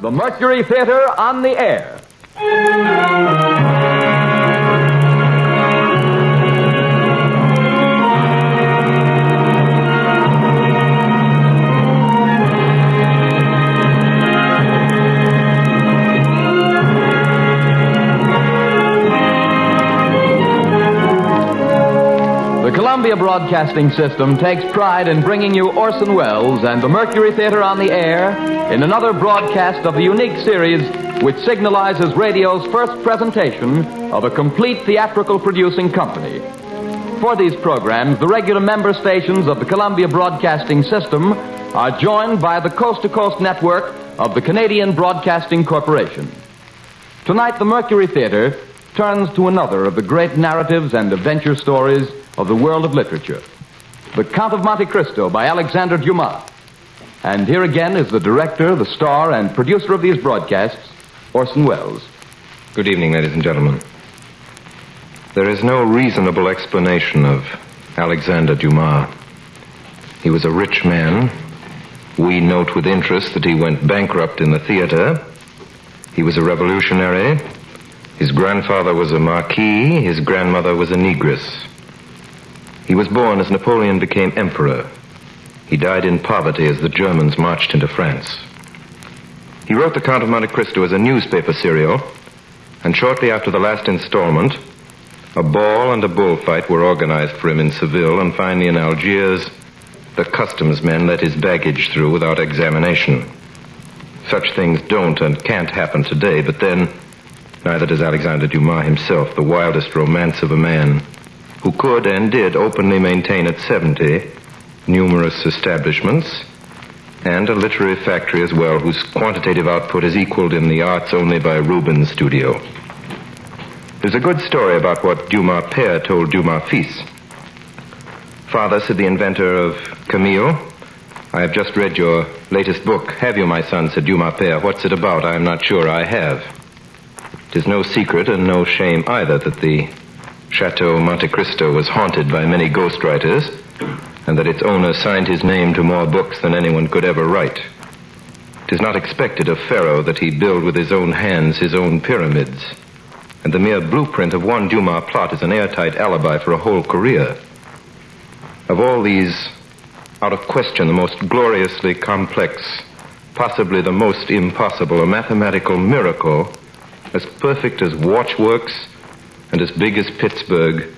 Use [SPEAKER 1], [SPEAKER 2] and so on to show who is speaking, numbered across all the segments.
[SPEAKER 1] the Mercury Theater on the air. Columbia Broadcasting System takes pride in bringing you Orson Welles and the Mercury Theater on the air in another broadcast of the unique series which signalizes radio's first presentation of a complete theatrical producing company. For these programs, the regular member stations of the Columbia Broadcasting System are joined by the coast to coast network of the Canadian Broadcasting Corporation. Tonight, the Mercury Theater turns to another of the great narratives and adventure stories of the world of literature The Count of Monte Cristo by Alexander Dumas. And here again is the director, the star, and producer of these broadcasts, Orson Welles.
[SPEAKER 2] Good evening, ladies and gentlemen. There is no reasonable explanation of Alexander Dumas. He was a rich man. We note with interest that he went bankrupt in the theater. He was a revolutionary. His grandfather was a marquis. His grandmother was a negress. He was born as Napoleon became emperor. He died in poverty as the Germans marched into France. He wrote The Count of Monte Cristo as a newspaper serial, and shortly after the last installment, a ball and a bullfight were organized for him in Seville, and finally in Algiers, the customs men let his baggage through without examination. Such things don't and can't happen today, but then, neither does Alexander Dumas himself, the wildest romance of a man who could and did openly maintain at 70 numerous establishments and a literary factory as well, whose quantitative output is equaled in the arts only by Rubens' studio. There's a good story about what Dumas père told Dumas fils. Father, said the inventor of Camille, I have just read your latest book. Have you, my son? said Dumas père. What's it about? I am not sure I have. It is no secret and no shame either that the Chateau Monte Cristo was haunted by many ghostwriters, and that its owner signed his name to more books than anyone could ever write. It is not expected of Pharaoh that he build with his own hands his own pyramids, and the mere blueprint of one Dumas plot is an airtight alibi for a whole career. Of all these, out of question, the most gloriously complex, possibly the most impossible, a mathematical miracle, as perfect as watchworks and as big as Pittsburgh,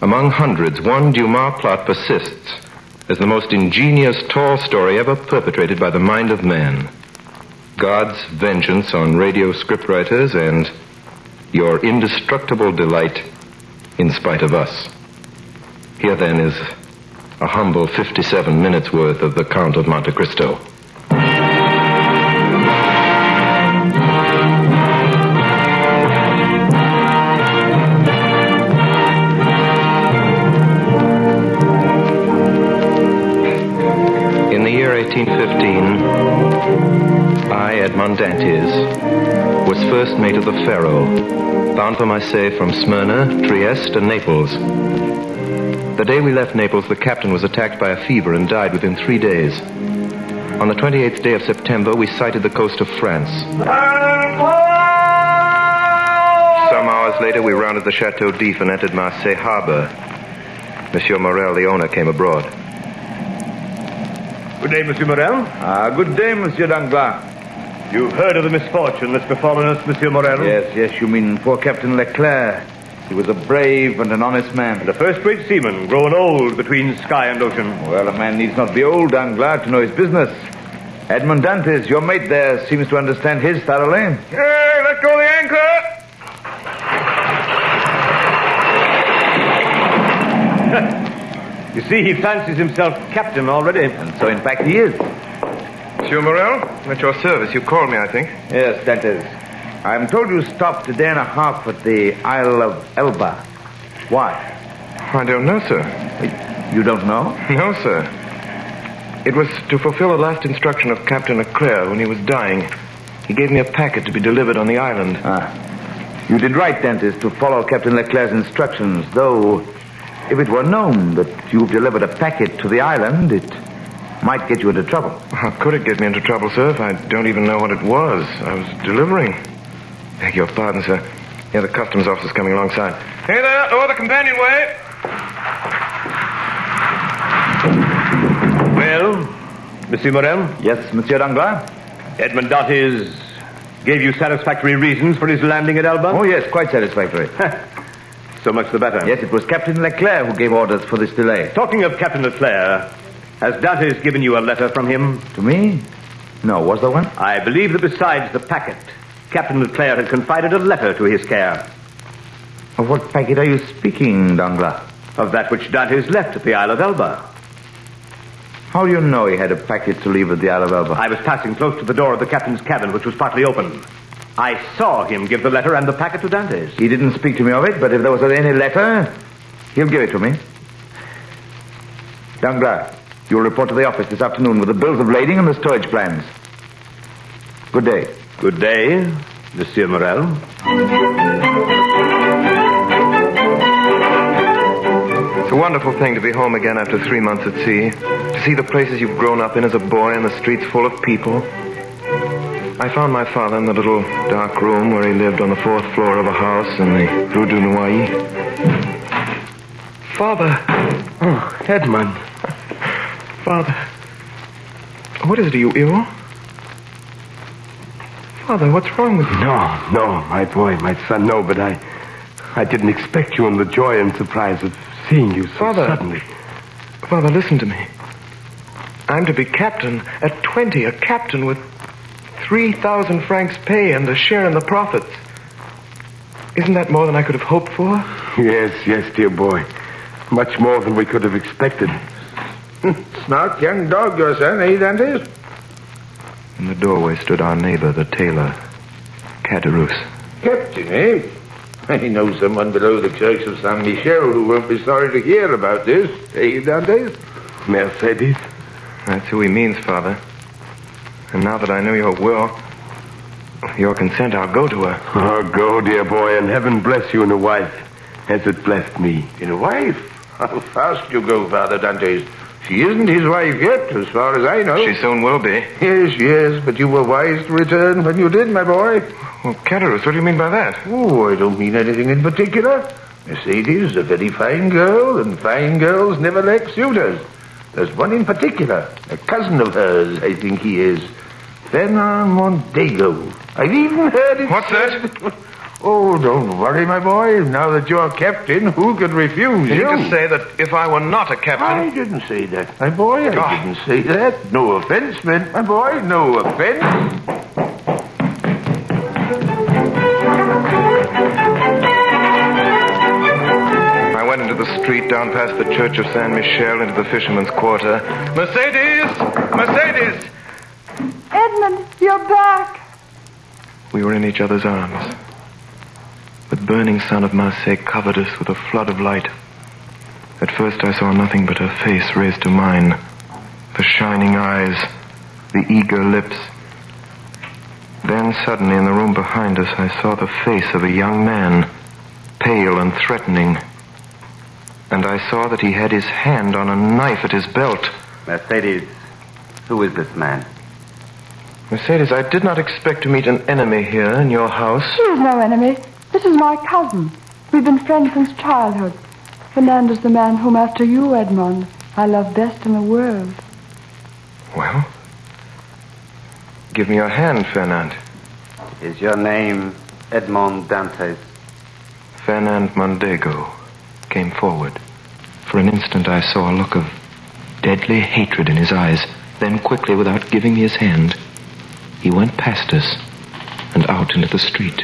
[SPEAKER 2] among hundreds, one Dumas plot persists as the most ingenious tall story ever perpetrated by the mind of man. God's vengeance on radio scriptwriters and your indestructible delight in spite of us. Here then is a humble 57 minutes worth of The Count of Monte Cristo. I, Edmond Dantes, was first mate of the Pharaoh, bound for Marseille from Smyrna, Trieste, and Naples. The day we left Naples, the captain was attacked by a fever and died within three days. On the 28th day of September, we sighted the coast of France. Some hours later, we rounded the Chateau d'If and entered Marseille harbor. Monsieur Morel, the owner, came abroad.
[SPEAKER 3] Good day, Monsieur Morel.
[SPEAKER 4] Ah, good day, Monsieur Danglars.
[SPEAKER 3] You've heard of the misfortune that's befallen us, Monsieur Morel?
[SPEAKER 4] Yes, yes, you mean poor Captain Leclerc. He was a brave and an honest man.
[SPEAKER 3] And a first-rate seaman, grown old between sky and ocean.
[SPEAKER 4] Well, a man needs not be old, Danglars, to know his business. Edmond Dantes, your mate there, seems to understand his thoroughly.
[SPEAKER 3] Hey, let go the anchor! you see, he fancies himself captain already.
[SPEAKER 4] And so, in fact, he is.
[SPEAKER 2] Monsieur Morel, at your service. You called me, I think.
[SPEAKER 4] Yes, Dantes. I'm told you stopped a day and a half at the Isle of Elba. Why?
[SPEAKER 2] I don't know, sir.
[SPEAKER 4] You don't know?
[SPEAKER 2] No, sir. It was to fulfill a last instruction of Captain Leclerc when he was dying. He gave me a packet to be delivered on the island.
[SPEAKER 4] Ah. You did right, Dantes, to follow Captain Leclerc's instructions, though if it were known that you've delivered a packet to the island, it might get you into trouble.
[SPEAKER 2] How could it get me into trouble, sir, if I don't even know what it was? I was delivering. Beg your pardon, sir. Yeah, the customs officer's coming alongside. Hey there, over the companionway.
[SPEAKER 3] Well, Monsieur Morel,
[SPEAKER 4] Yes, Monsieur Danglars?
[SPEAKER 3] Edmond Dantes gave you satisfactory reasons for his landing at Elba?
[SPEAKER 4] Oh, yes, quite satisfactory.
[SPEAKER 3] So much the better.
[SPEAKER 4] yes, it was Captain Leclerc who gave orders for this delay.
[SPEAKER 3] Talking of Captain Leclerc, has Dantes given you a letter from him?
[SPEAKER 4] To me? No, was there one?
[SPEAKER 3] I believe that besides the packet, Captain Leclerc had confided a letter to his care
[SPEAKER 4] Of what packet are you speaking, Danglars?
[SPEAKER 3] of that which Dantes left at the Isle of Elba.
[SPEAKER 4] How do you know he had a packet to leave at the Isle of Elba?
[SPEAKER 3] I was passing close to the door of the captain's cabin, which was partly open. I saw him give the letter and the packet to Dantes.
[SPEAKER 4] He didn't speak to me of it, but if there was any letter, he'll give it to me. Danglars, you'll report to the office this afternoon with the bills of lading and the storage plans. Good day.
[SPEAKER 3] Good day, Monsieur Morel.
[SPEAKER 2] It's a wonderful thing to be home again after three months at sea. To see the places you've grown up in as a boy and the streets full of people. I found my father in the little dark room where he lived on the fourth floor of a house in the Rue du Noyer. Father. Oh, Edmund. Father. What is it? Are you ill? Father, what's wrong with you?
[SPEAKER 5] No, no, my boy, my son, no, but I I didn't expect you in the joy and surprise of seeing you so
[SPEAKER 2] Father.
[SPEAKER 5] suddenly.
[SPEAKER 2] Father, listen to me. I'm to be captain at 20, a captain with 3,000 francs pay and a share in the profits. Isn't that more than I could have hoped for?
[SPEAKER 5] Yes, yes, dear boy. Much more than we could have expected.
[SPEAKER 6] Smart young dog, your son, eh, Dantes?
[SPEAKER 2] In the doorway stood our neighbor, the tailor, Caderousse.
[SPEAKER 6] Captain, eh? I know someone below the church of San Michel who won't be sorry to hear about this, eh, Dantes?
[SPEAKER 5] Mercedes?
[SPEAKER 2] That's who he means, Father. And now that I know your will, your consent, I'll go to her.
[SPEAKER 5] Oh, go, dear boy, and heaven bless you in a wife, as it blessed me.
[SPEAKER 6] In a wife? How fast you go, Father Dantes. She isn't his wife yet, as far as I know.
[SPEAKER 2] She soon will be.
[SPEAKER 6] Yes, yes, but you were wise to return when you did, my boy.
[SPEAKER 2] Well, Caderousse, what do you mean by that?
[SPEAKER 6] Oh, I don't mean anything in particular. Mercedes is a very fine girl, and fine girls never lack suitors. There's one in particular, a cousin of hers, I think he is. Fernand Mondego. I've even heard it
[SPEAKER 2] What's
[SPEAKER 6] said- Oh, don't worry, my boy. Now that you're captain, who could refuse you?
[SPEAKER 2] you just say that if I were not a captain...
[SPEAKER 6] I didn't say that, my boy. I
[SPEAKER 2] Ah.
[SPEAKER 6] didn't say that. No offense meant, my boy. No offense.
[SPEAKER 2] I went into the street down past the church of San Michel into the fisherman's quarter. Mercedes! Mercedes!
[SPEAKER 7] Edmund, you're back.
[SPEAKER 2] We were in each other's arms. The burning sun of Marseille covered us with a flood of light. At first I saw nothing but her face raised to mine. The shining eyes, the eager lips. Then suddenly in the room behind us I saw the face of a young man, pale and threatening. And I saw that he had his hand on a knife at his belt.
[SPEAKER 3] Mercedes, who is this man?
[SPEAKER 2] Mercedes, I did not expect to meet an enemy here in your house.
[SPEAKER 7] He is no enemy. This is my cousin. We've been friends since childhood. Fernando's the man whom, after you, Edmond, I love best in the world.
[SPEAKER 2] Well, give me your hand, Fernand.
[SPEAKER 8] Is your name Edmond Dantes?
[SPEAKER 2] Fernand Mondego came forward. For an instant, I saw a look of deadly hatred in his eyes. Then, quickly, without giving me his hand, he went past us and out into the street.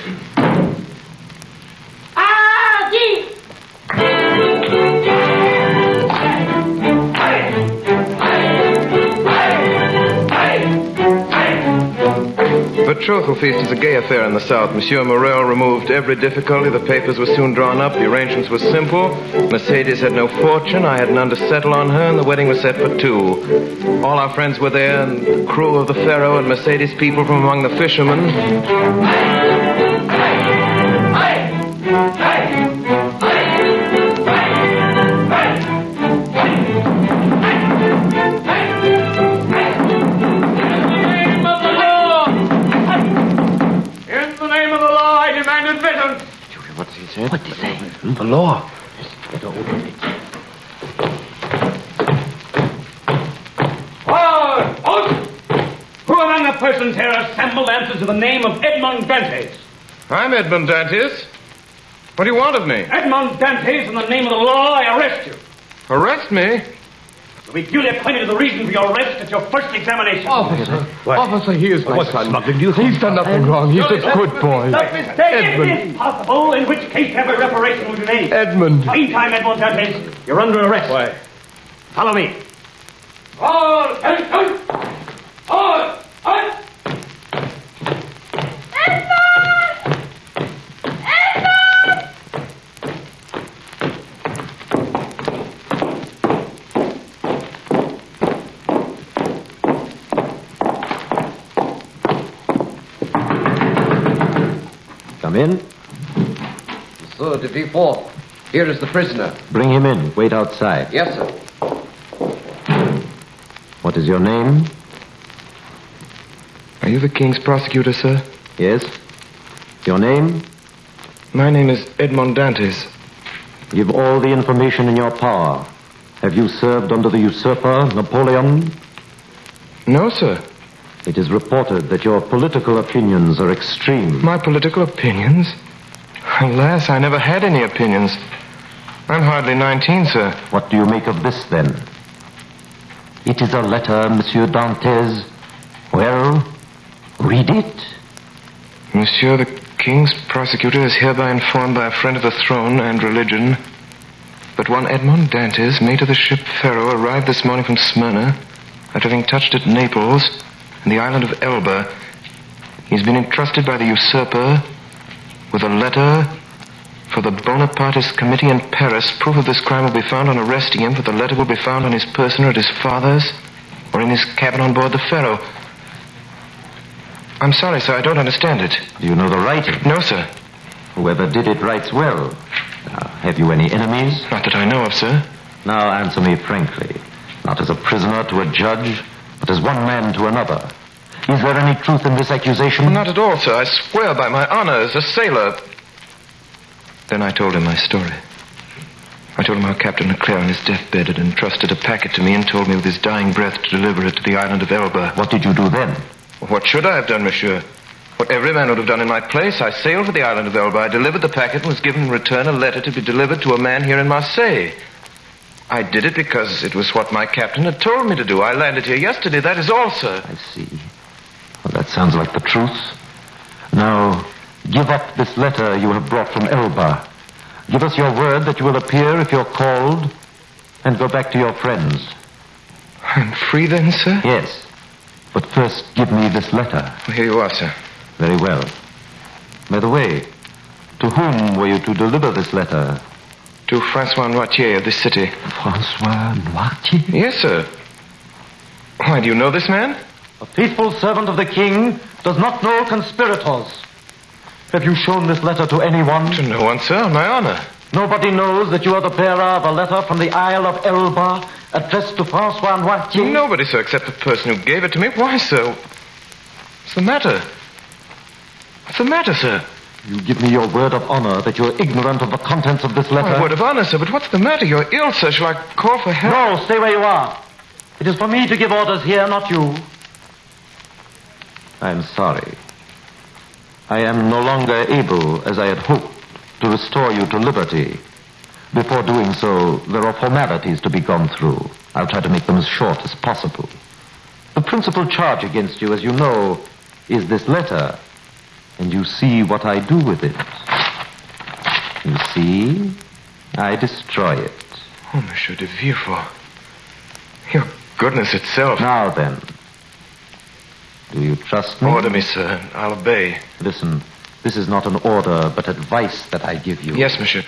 [SPEAKER 2] Betrothal feast is a gay affair in the South. Monsieur Morel removed every difficulty. The papers were soon drawn up. The arrangements were simple. Mercedes had no fortune. I had none to settle on her, and the wedding was set for two. All our friends were there, and the crew of the Pharaoh and Mercedes people from among the fishermen.
[SPEAKER 9] He say?
[SPEAKER 6] The law.
[SPEAKER 10] Forward! Out! Who among the persons here assembled answers to the name of Edmond Dantes?
[SPEAKER 2] I'm Edmond Dantes. What do you want of me?
[SPEAKER 10] Edmond Dantes, in the name of the law, I arrest you.
[SPEAKER 2] Arrest me?
[SPEAKER 10] You'll be duly acquainted with the reason for your arrest at your first examination.
[SPEAKER 5] Officer, officer, he is my
[SPEAKER 3] What
[SPEAKER 5] son.
[SPEAKER 3] smuggling do you?
[SPEAKER 5] He's done nothing wrong. He's a good boy.
[SPEAKER 10] It
[SPEAKER 5] Edmund.
[SPEAKER 10] is possible, in which case every reparation will be made.
[SPEAKER 5] Edmund.
[SPEAKER 10] Meantime, Edmond Dantes, you're under arrest.
[SPEAKER 3] Why?
[SPEAKER 10] Follow me. All attention! All out!
[SPEAKER 11] Come in.
[SPEAKER 9] So, to be. Here is the prisoner.
[SPEAKER 11] Bring him in. Wait outside.
[SPEAKER 9] Yes, sir.
[SPEAKER 11] What is your name?
[SPEAKER 2] Are you the king's prosecutor, sir?
[SPEAKER 11] Yes. Your name?
[SPEAKER 2] My name is Edmond Dantes.
[SPEAKER 11] Give all the information in your power. Have you served under the usurper, Napoleon?
[SPEAKER 2] No, sir.
[SPEAKER 11] It is reported that your political opinions are extreme.
[SPEAKER 2] My political opinions? Alas, I never had any opinions. I'm hardly 19, sir.
[SPEAKER 11] What do you make of this, then? It is a letter, Monsieur Dantes. Well, read it.
[SPEAKER 2] Monsieur, the king's prosecutor is hereby informed by a friend of the throne and religion that one Edmond Dantes, mate of the ship Pharaoh, arrived this morning from Smyrna after having touched at Naples and the island of Elba. He's been entrusted by the usurper with a letter for the Bonapartist committee in Paris. Proof of this crime will be found on arresting him, for the letter will be found on his person or at his father's or in his cabin on board the Pharaoh. I'm sorry, sir, I don't understand it.
[SPEAKER 11] Do you know the writing?
[SPEAKER 2] No, sir.
[SPEAKER 11] Whoever did it writes well. Now, have you any enemies?
[SPEAKER 2] Not that I know of, sir.
[SPEAKER 11] Now answer me frankly. Not as a prisoner to a judge, but as one man to another. Is there any truth in this accusation?
[SPEAKER 2] Not at all, sir. I swear by my honor as a sailor. Then I told him my story. I told him how Captain Leclerc on his deathbed had entrusted a packet to me and told me with his dying breath to deliver it to the island of Elba.
[SPEAKER 11] What did you do then?
[SPEAKER 2] What should I have done, monsieur? What every man would have done in my place. I sailed for the island of Elba. I delivered the packet and was given in return a letter to be delivered to a man here in Marseille. I did it because it was what my captain had told me to do. I landed here yesterday. That is all, sir.
[SPEAKER 11] I see. Well, that sounds like the truth. Now, give up this letter you have brought from Elba. Give us your word that you will appear if you're called, and go back to your friends.
[SPEAKER 2] I'm free then, sir?
[SPEAKER 11] Yes. But first, give me this letter.
[SPEAKER 2] Well, here you are, sir.
[SPEAKER 11] Very well. By the way, to whom were you to deliver this letter?
[SPEAKER 2] To Francois Noirtier of this city.
[SPEAKER 11] Francois Noirtier?
[SPEAKER 2] Yes, sir. Why, do you know this man?
[SPEAKER 11] A faithful servant of the king does not know conspirators. Have you shown this letter to anyone?
[SPEAKER 2] To no one, sir, on my honor.
[SPEAKER 11] Nobody knows that you are the bearer of a letter from the Isle of Elba addressed to Francois Noirtier?
[SPEAKER 2] Nobody, sir, except the person who gave it to me. Why, sir? What's the matter? What's the matter, sir?
[SPEAKER 11] You give me your word of honor that you're ignorant of the contents of this letter?
[SPEAKER 2] My word of honor, sir, but what's the matter? You're ill, sir. Shall I call for help?
[SPEAKER 11] No, stay where you are. It is for me to give orders here, not you. I'm sorry. I am no longer able, as I had hoped, to restore you to liberty. Before doing so, there are formalities to be gone through. I'll try to make them as short as possible. The principal charge against you, as you know, is this letter. And you see what I do with it. You see? I destroy it.
[SPEAKER 2] Oh, Monsieur de Villefort. Your goodness itself.
[SPEAKER 11] Now then. Do you trust me?
[SPEAKER 2] Order me, sir. I'll obey.
[SPEAKER 11] Listen, this is not an order, but advice that I give you.
[SPEAKER 2] Yes, monsieur.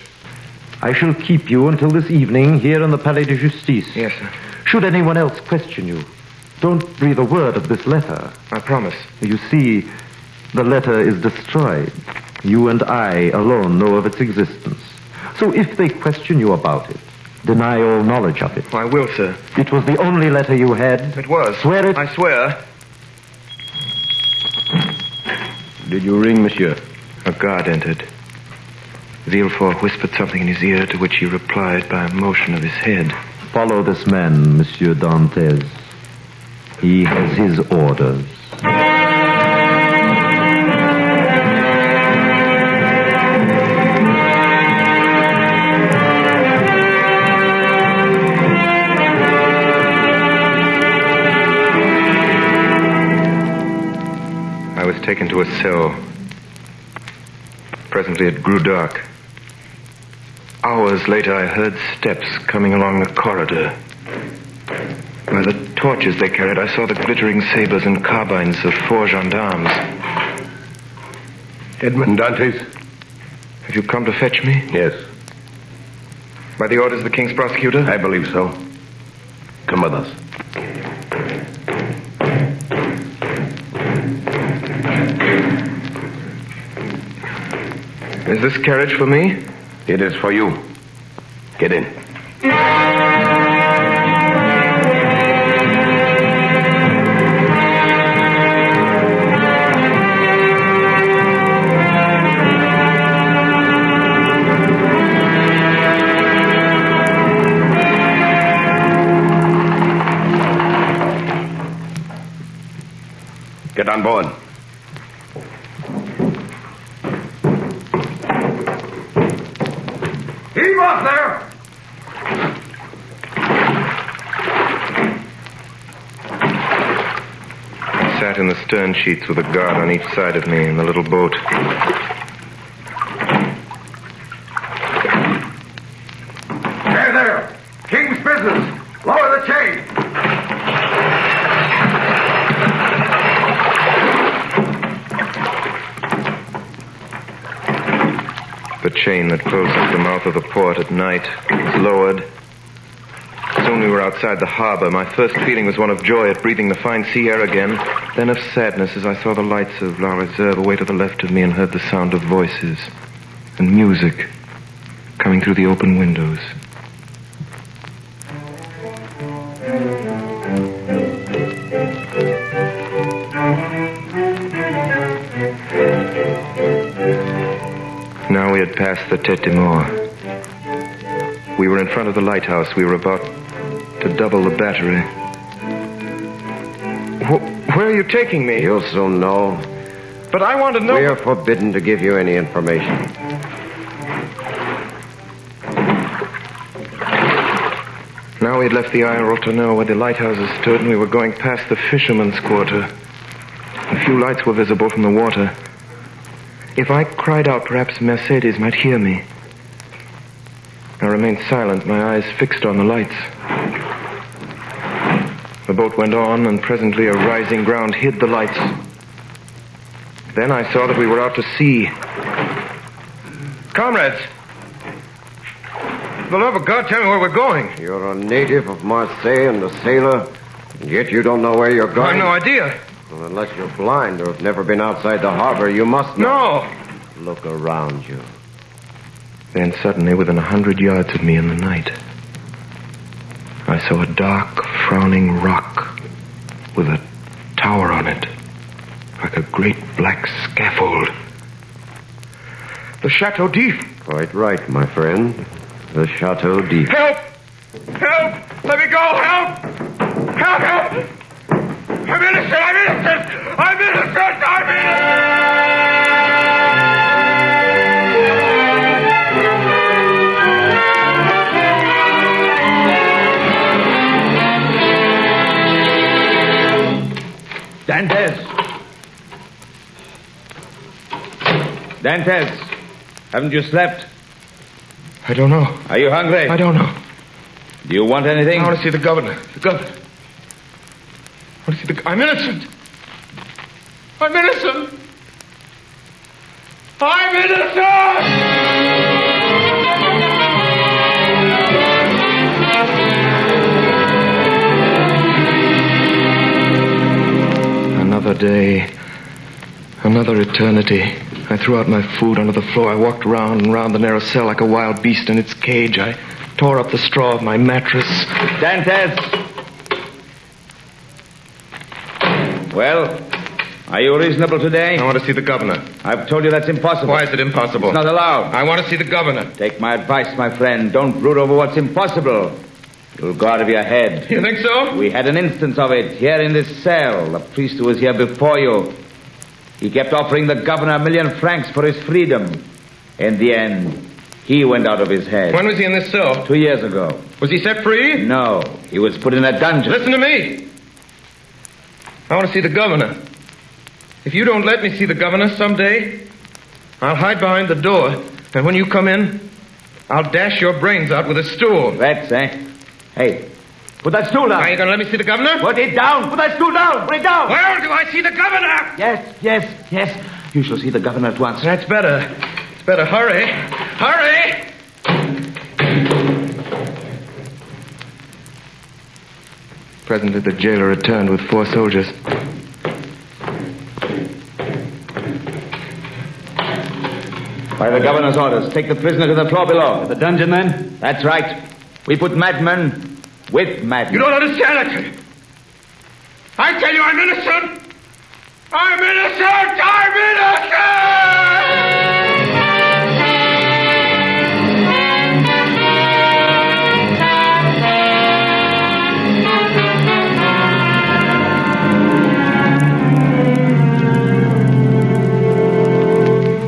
[SPEAKER 11] I shall keep you until this evening here in the Palais de Justice.
[SPEAKER 2] Yes, sir.
[SPEAKER 11] Should anyone else question you, don't breathe a word of this letter.
[SPEAKER 2] I promise.
[SPEAKER 11] You see, the letter is destroyed. You and I alone know of its existence. So if they question you about it, deny all knowledge of it.
[SPEAKER 2] I will, sir.
[SPEAKER 11] It was the only letter you had.
[SPEAKER 2] It was.
[SPEAKER 11] Swear it.
[SPEAKER 2] I swear.
[SPEAKER 3] Did you ring, monsieur?
[SPEAKER 2] A guard entered. Villefort whispered something in his ear to which he replied by a motion of his head.
[SPEAKER 11] Follow this man, Monsieur Dantès. He has his orders.
[SPEAKER 2] Taken to a cell. Presently it grew dark. Hours later, I heard steps coming along the corridor. By the torches they carried, I saw the glittering sabers and carbines of four gendarmes.
[SPEAKER 5] Edmond Dantes?
[SPEAKER 2] Have you come to fetch me?
[SPEAKER 5] Yes.
[SPEAKER 2] By the orders of the king's prosecutor?
[SPEAKER 5] I believe so. Come with us.
[SPEAKER 2] Is this carriage for me?
[SPEAKER 5] It is for you. Get in. Get on board.
[SPEAKER 6] Heave off there!
[SPEAKER 2] I sat in the stern sheets with a guard on each side of me in the little boat.
[SPEAKER 6] There, there! King's business! Lower the chain!
[SPEAKER 2] The chain that closes the mouth of the port at night is lowered. Outside the harbor. My first feeling was one of joy at breathing the fine sea air again, then of sadness as I saw the lights of La Reserve away to the left of me and heard the sound of voices and music coming through the open windows. Now we had passed the Tete de Mort. We were in front of the lighthouse. We were about to double the battery. Wh- where are you taking me?
[SPEAKER 12] You'll soon know.
[SPEAKER 2] But I want to know.
[SPEAKER 12] We are forbidden to give you any information.
[SPEAKER 2] Now we had left the Île Ratonneau where the lighthouses stood, and we were going past the fisherman's quarter. A few lights were visible from the water. If I cried out, perhaps Mercedes might hear me. I remained silent, my eyes fixed on the lights. The boat went on, and presently a rising ground hid the lights. Then I saw that we were out to sea. Comrades! For the love of God, tell me where we're going.
[SPEAKER 12] You're a native of Marseille and a sailor, and yet you don't know where you're going.
[SPEAKER 2] I've no idea.
[SPEAKER 12] Well, unless you're blind or have never been outside the harbor, you must know.
[SPEAKER 2] No.
[SPEAKER 12] Look around you.
[SPEAKER 2] Then suddenly, within a hundred yards of me in the night, I saw a dark, frowning rock with a tower on it, like a great black scaffold. The Chateau d'If.
[SPEAKER 12] Quite right, my friend. The Chateau d'If.
[SPEAKER 2] Help! Help! Let me go! Help! Help! Help! I'm innocent! I'm innocent! I'm innocent! I'm
[SPEAKER 4] Dantes! Dantes! Haven't you slept?
[SPEAKER 2] I don't know.
[SPEAKER 4] Are you hungry?
[SPEAKER 2] I don't know.
[SPEAKER 4] Do you want anything?
[SPEAKER 2] I want to see the governor. The governor. I want to see the. I'm innocent. I'm innocent. I'm innocent! Another day. Another eternity. I threw out my food onto the floor. I walked round and round the narrow cell like a wild beast in its cage. I tore up the straw of my mattress.
[SPEAKER 4] Dantes! Well, Are you reasonable today?
[SPEAKER 2] I want to see the governor.
[SPEAKER 4] I've told you that's impossible.
[SPEAKER 2] Why is it impossible?
[SPEAKER 4] It's not allowed.
[SPEAKER 2] I want to see the governor.
[SPEAKER 4] Take my advice, my friend. Don't brood over what's impossible. You'll go out of your head.
[SPEAKER 2] You think so?
[SPEAKER 4] We had an instance of it here in this cell. The priest who was here before you. He kept offering the governor a million francs for his freedom. In the end, he went out of his head.
[SPEAKER 2] When was he in this cell?
[SPEAKER 4] Two years ago.
[SPEAKER 2] Was he set free?
[SPEAKER 4] No, he was put in a dungeon.
[SPEAKER 2] Listen to me. I want to see the governor. If you don't let me see the governor someday, I'll hide behind the door, and when you come in, I'll dash your brains out with a stool.
[SPEAKER 4] That's, eh? Hey, put that stool down.
[SPEAKER 2] Are you going to let me see the governor?
[SPEAKER 4] Put it down. Put that stool down. Put it down.
[SPEAKER 2] Where do I see the governor?
[SPEAKER 4] Yes, yes, yes. You shall see the governor at once.
[SPEAKER 2] That's better. It's better. Hurry. Hurry! Presently, the jailer returned with four soldiers.
[SPEAKER 4] By the governor's orders, take the prisoner to the floor below. The dungeon, then? That's right. We put madmen with madmen.
[SPEAKER 2] You don't understand it. I tell you, I'm innocent. I'm innocent. I'm innocent.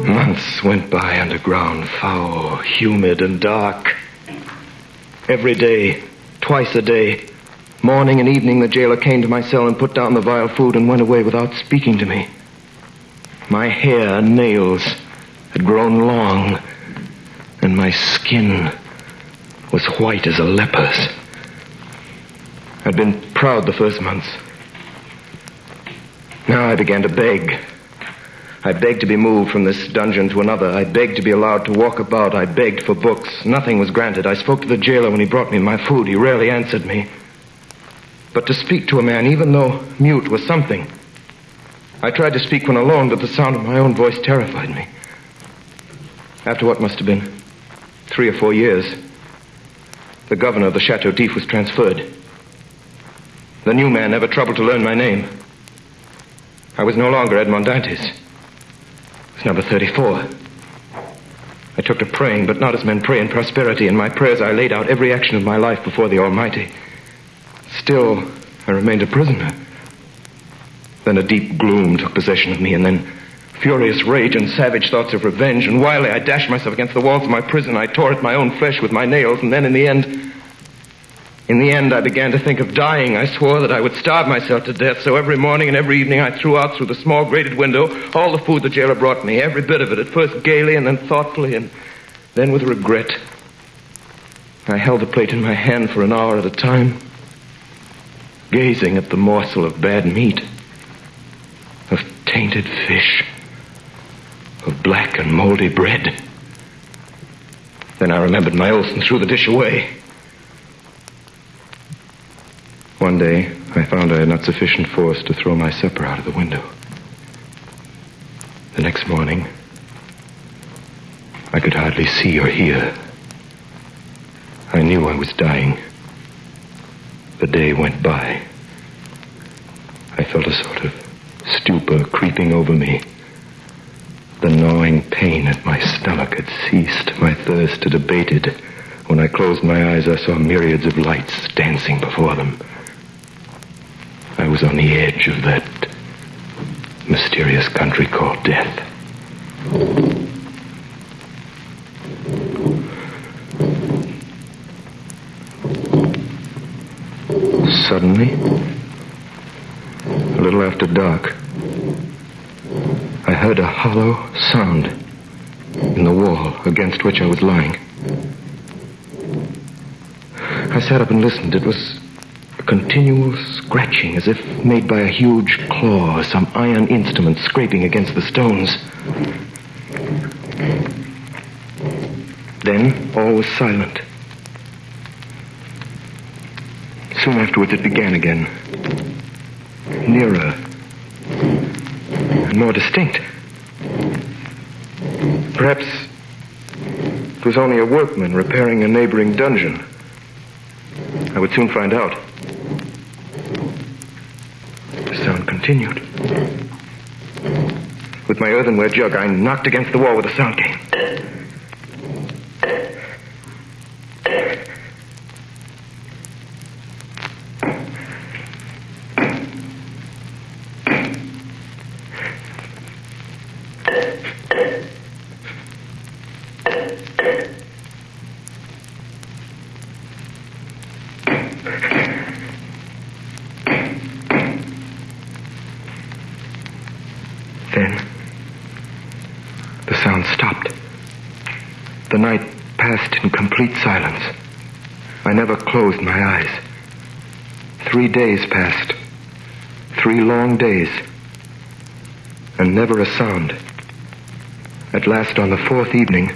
[SPEAKER 2] Months went by underground, foul, humid, and dark. Every day, twice a day, morning and evening, the jailer came to my cell and put down the vile food and went away without speaking to me. My hair and nails had grown long, and my skin was white as a leper's. I'd been proud the first months. Now I began to beg. I begged to be moved from this dungeon to another. I begged to be allowed to walk about. I begged for books. Nothing was granted. I spoke to the jailer when he brought me my food. He rarely answered me. But to speak to a man, even though mute, was something. I tried to speak when alone, but the sound of my own voice terrified me. After what must have been three or four years, the governor of the Chateau d'If was transferred. The new man never troubled to learn my name. I was no longer Edmond Dantes. Number 34. I took to praying, but not as men pray in prosperity. In my prayers, I laid out every action of my life before the Almighty. Still, I remained a prisoner. Then a deep gloom took possession of me, and then furious rage and savage thoughts of revenge. And wildly, I dashed myself against the walls of my prison. I tore at my own flesh with my nails, and then in the end, in the end, I began to think of dying. I swore that I would starve myself to death, so every morning and every evening I threw out through the small grated window all the food the jailer brought me, every bit of it, at first gaily and then thoughtfully and then with regret. I held the plate in my hand for an hour at a time, gazing at the morsel of bad meat, of tainted fish, of black and moldy bread. Then I remembered my oath and threw the dish away. One day, I found I had not sufficient force to throw my supper out of the window. The next morning, I could hardly see or hear. I knew I was dying. The day went by. I felt a sort of stupor creeping over me. The gnawing pain at my stomach had ceased. My thirst had abated. When I closed my eyes, I saw myriads of lights dancing before them. I was on the edge of that mysterious country called death. Suddenly, a little after dark, I heard a hollow sound in the wall against which I was lying. I sat up and listened. It was continual scratching as if made by a huge claw, or some iron instrument scraping against the stones. Then all was silent. Soon afterwards it began again. Nearer. And more distinct. Perhaps it was only a workman repairing a neighboring dungeon. I would soon find out. continued. With my earthenware jug, I knocked against the wall with a sound case. Days passed. Three long days. And never a sound. At last, on the fourth evening,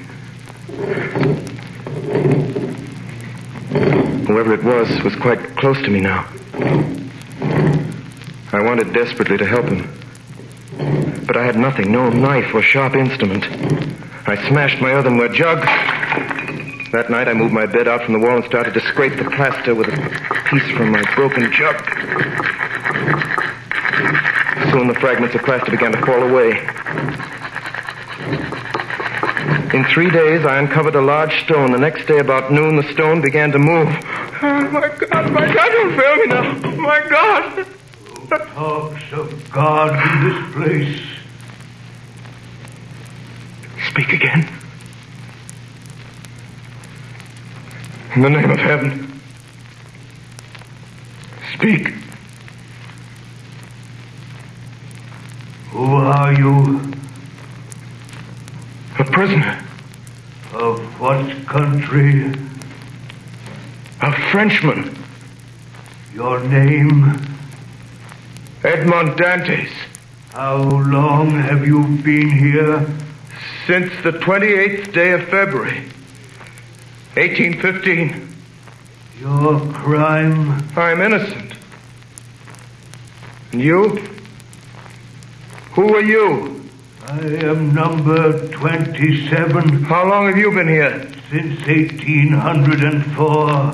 [SPEAKER 2] whoever it was was quite close to me now. I wanted desperately to help him. But I had nothing, no knife or sharp instrument. I smashed my earthenware jug. That night I moved my bed out from the wall and started to scrape the plaster with a piece from my broken jug. Soon the fragments of plaster began to fall away. In three days, I uncovered a large stone. The next day, about noon, the stone began to move.
[SPEAKER 13] Oh, my God, my God, don't fail me now. My God.
[SPEAKER 3] Who Talks of God in this place.
[SPEAKER 2] Speak again. In the name of heaven. Speak.
[SPEAKER 3] Who are you?
[SPEAKER 2] A prisoner.
[SPEAKER 3] Of what country?
[SPEAKER 2] A Frenchman.
[SPEAKER 3] Your name?
[SPEAKER 2] Edmond Dantes.
[SPEAKER 3] How long have you been here?
[SPEAKER 2] Since the 28th day of February, 1815.
[SPEAKER 3] Your crime?
[SPEAKER 2] I'm innocent. And you? Who are you?
[SPEAKER 3] I am number 27.
[SPEAKER 2] How long have you been here?
[SPEAKER 3] Since 1804.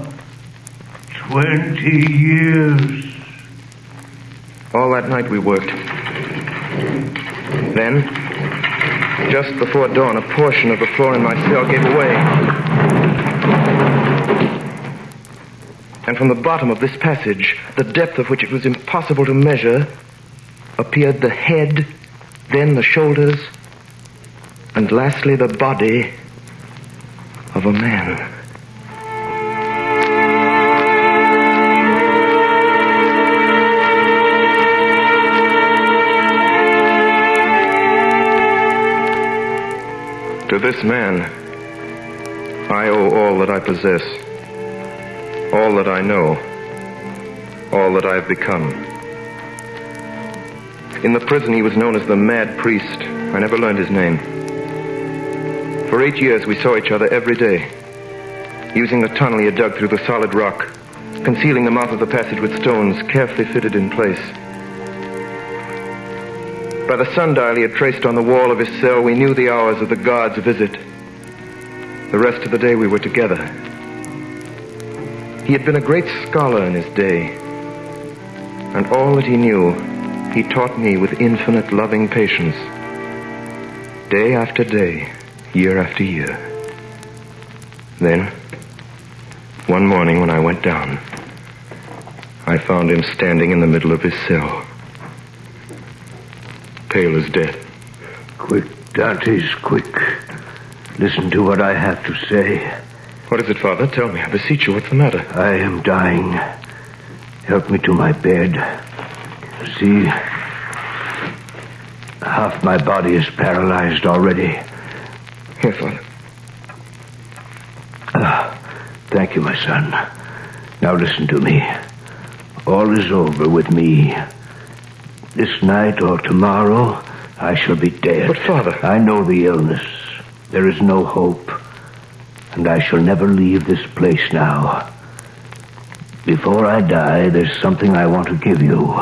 [SPEAKER 3] 20 years.
[SPEAKER 2] All that night we worked. Then, just before dawn, a portion of the floor in my cell gave away. And from the bottom of this passage, the depth of which it was impossible to measure, appeared the head, then the shoulders, and lastly the body of a man. To this man, I owe all that I possess, all that I know, all that I have become. In the prison, he was known as the Mad Priest. I never learned his name. For eight years, we saw each other every day, using the tunnel he had dug through the solid rock, concealing the mouth of the passage with stones carefully fitted in place. By the sundial he had traced on the wall of his cell, we knew the hours of the guard's visit. The rest of the day we were together. He had been a great scholar in his day, and all that he knew, he taught me with infinite loving patience. Day after day, year after year. Then, one morning when I went down, I found him standing in the middle of his cell pale as death.
[SPEAKER 3] Quick, Dantes, quick. Listen to what I have to say.
[SPEAKER 2] What is it, Father? Tell me, I beseech you, what's the matter?
[SPEAKER 3] I am dying. Help me to my bed. See, half my body is paralyzed already.
[SPEAKER 2] Here, Father.
[SPEAKER 3] Ah, thank you, my son. Now listen to me. All is over with me. This night or tomorrow, I shall be dead.
[SPEAKER 2] But, Father.
[SPEAKER 3] I know the illness. There is no hope. And I shall never leave this place now. Before I die, there's something I want to give you.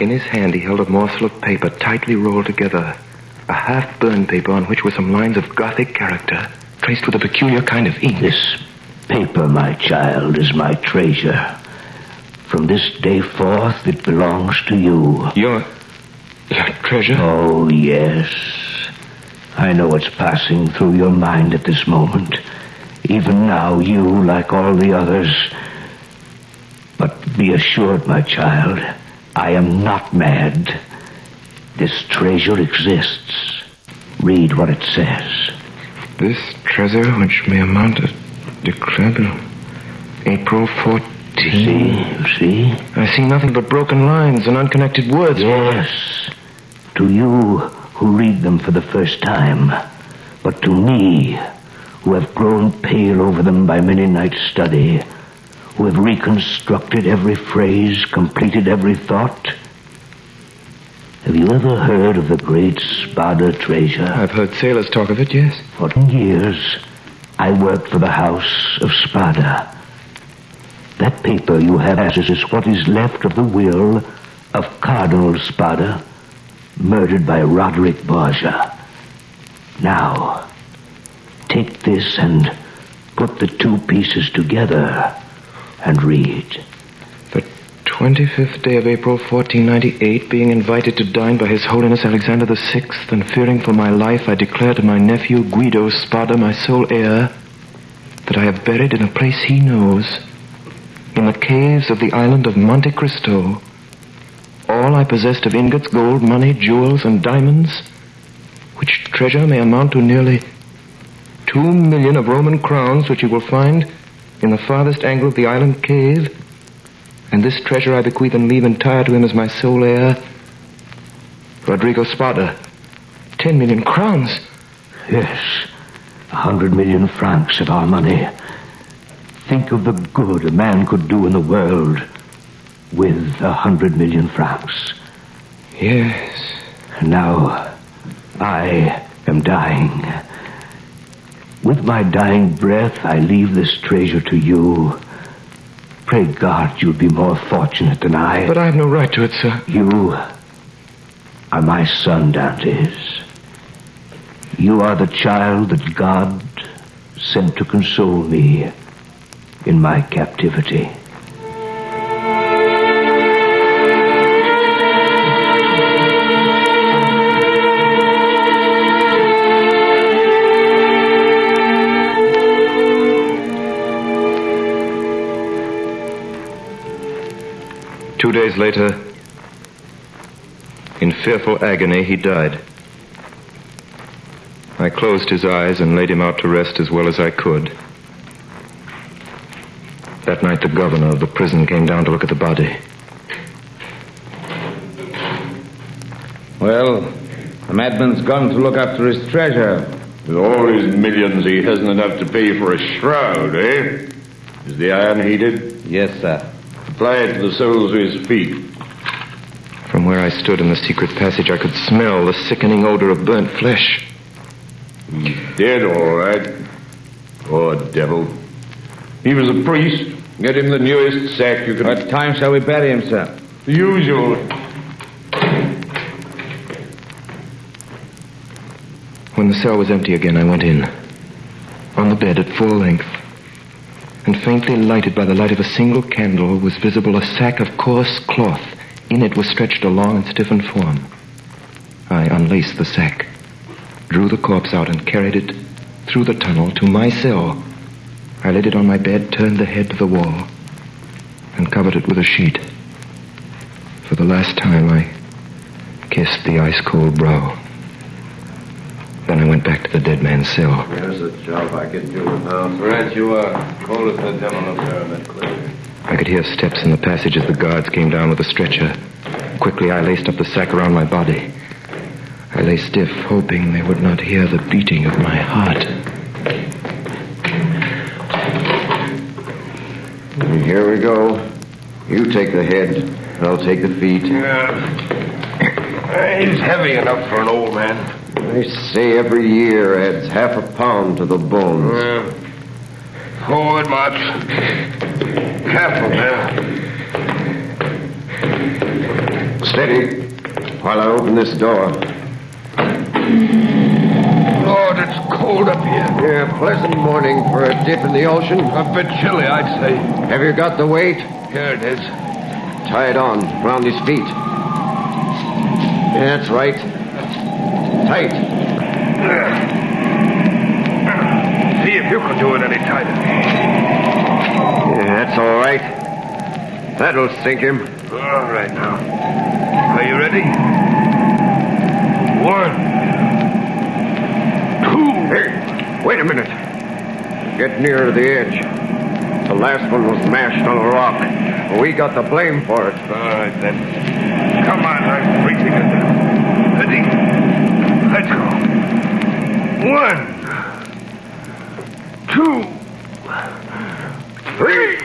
[SPEAKER 2] In his hand, he held a morsel of paper tightly rolled together. A half burned paper on which were some lines of Gothic character, traced with a peculiar kind of ink.
[SPEAKER 3] This paper, my child, is my treasure. From this day forth, it belongs to you.
[SPEAKER 2] Your. Your treasure?
[SPEAKER 3] Oh, yes. I know what's passing through your mind at this moment. Even now, you, like all the others. But be assured, my child, I am not mad. This treasure exists. Read what it says.
[SPEAKER 2] This treasure, which may amount to decrepit April 14th.
[SPEAKER 3] See, see?
[SPEAKER 2] I see nothing but broken lines and unconnected words.
[SPEAKER 3] Yes. To you who read them for the first time. But to me, who have grown pale over them by many nights' study, who have reconstructed every phrase, completed every thought. Have you ever heard of the great Spada treasure?
[SPEAKER 2] I've heard sailors talk of it, yes.
[SPEAKER 3] For ten years, I worked for the House of Spada. That paper you have is what is left of the will of Cardinal Spada, murdered by Roderick Borgia. Now, take this and put the two pieces together and read.
[SPEAKER 2] The 25th day of April, 1498, being invited to dine by His Holiness Alexander VI, and fearing for my life, I declare to my nephew Guido Spada, my sole heir, that I have buried in a place he knows, in the caves of the island of Monte Cristo, all I possessed of ingots, gold, money, jewels, and diamonds, which treasure may amount to nearly two million of Roman crowns, which you will find in the farthest angle of the island cave. And this treasure I bequeath and leave entire to him as my sole heir, Rodrigo Spada. Ten million crowns.
[SPEAKER 3] Yes, a hundred million francs of our money. Think of the good a man could do in the world with a hundred million francs.
[SPEAKER 2] Yes.
[SPEAKER 3] Now, I am dying. With my dying breath, I leave this treasure to you. Pray God you'll be more fortunate than I.
[SPEAKER 2] But I have no right to it, sir.
[SPEAKER 3] You are my son, Dantes. You are the child that God sent to console me in my captivity.
[SPEAKER 2] Days later, in fearful agony, he died. I closed his eyes and laid him out to rest as well as I could. That night, the governor of the prison came down to look at the body.
[SPEAKER 4] Well, the madman's gone to look after his treasure.
[SPEAKER 14] With all his millions, he hasn't enough to pay for a shroud, eh? Is the iron heated?
[SPEAKER 4] Yes, sir.
[SPEAKER 14] Apply it to the soles of his feet.
[SPEAKER 2] From where I stood in the secret passage, I could smell the sickening odor of burnt flesh.
[SPEAKER 14] He's dead, all right. Poor devil. He was a priest. Get him the newest sack you can.
[SPEAKER 4] What time shall we bury him, sir?
[SPEAKER 14] The usual.
[SPEAKER 2] When the cell was empty again, I went in. On the bed at full length, and faintly lighted by the light of a single candle, was visible a sack of coarse cloth. In it was stretched a long and stiffened form. I unlaced the sack, drew the corpse out, and carried it through the tunnel to my cell. I laid it on my bed, turned the head to the wall, and covered it with a sheet. For the last time, I kissed the ice cold brow. Then I went back to the dead man's cell.
[SPEAKER 12] There's a job I can do now. Right you are. Cold as the devil up there in that clear.
[SPEAKER 2] I could hear steps in the passage as the guards came down with a stretcher. Quickly, I laced up the sack around my body. I lay stiff, hoping they would not hear the beating of my heart.
[SPEAKER 12] Here we go. You take the head, and I'll take the feet. Yeah.
[SPEAKER 14] He's heavy enough for an old man.
[SPEAKER 12] They say every year adds half a pound to the bones.
[SPEAKER 14] Uh, forward, march. Careful now.
[SPEAKER 12] Steady, while I open this door.
[SPEAKER 14] Lord, it's cold up here.
[SPEAKER 12] Yeah, pleasant morning for a dip in the ocean.
[SPEAKER 14] A bit chilly, I'd say.
[SPEAKER 12] Have you got the weight?
[SPEAKER 14] Here it is.
[SPEAKER 12] Tie it on around his feet. That's right. Tight.
[SPEAKER 5] See if you can do it any tighter.
[SPEAKER 12] Yeah, that's all right. That'll sink him.
[SPEAKER 5] All right now. Are you ready? One.
[SPEAKER 12] Two. Hey, wait a minute. Get nearer to the edge. The last one was mashed on a rock. We got the blame for it.
[SPEAKER 5] All right, then. Come on, I'm freezing it down. Ready? Let's go. One. Two. Three.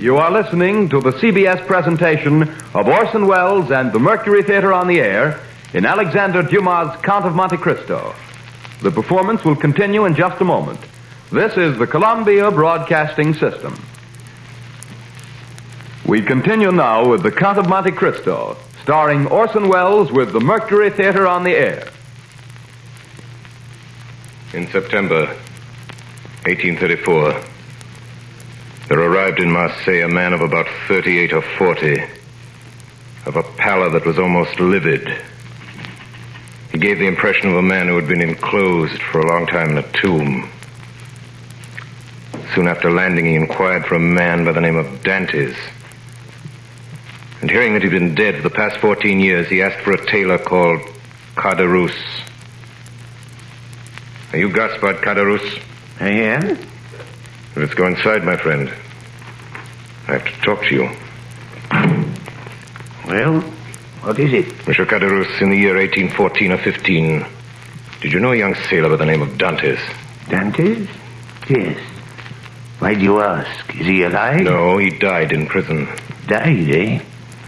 [SPEAKER 1] You are listening to the CBS presentation of Orson Welles and the Mercury Theater on the Air in Alexander Dumas' Count of Monte Cristo. The performance will continue in just a moment. This is the Columbia Broadcasting System. We continue now with the Count of Monte Cristo, starring Orson Welles with the Mercury Theater on the Air.
[SPEAKER 2] In September 1834, there arrived in Marseille a man of about 38 or 40, of a pallor that was almost livid. He gave the impression of a man who had been enclosed for a long time in a tomb. Soon after landing, he inquired for a man by the name of Dantes. And hearing that he'd been dead for the past 14 years, he asked for a tailor called Caderousse. Are you Gaspard Caderousse?
[SPEAKER 6] I am.
[SPEAKER 2] Let's go inside, my friend. I have to talk to you.
[SPEAKER 6] Well, what is it?
[SPEAKER 2] Monsieur Caderousse, in the year 1814 or 15, did you know a young sailor by the name of Dantes?
[SPEAKER 6] Dantes? Yes. Why do you ask? Is he alive?
[SPEAKER 2] No, he died in prison.
[SPEAKER 6] Died, eh?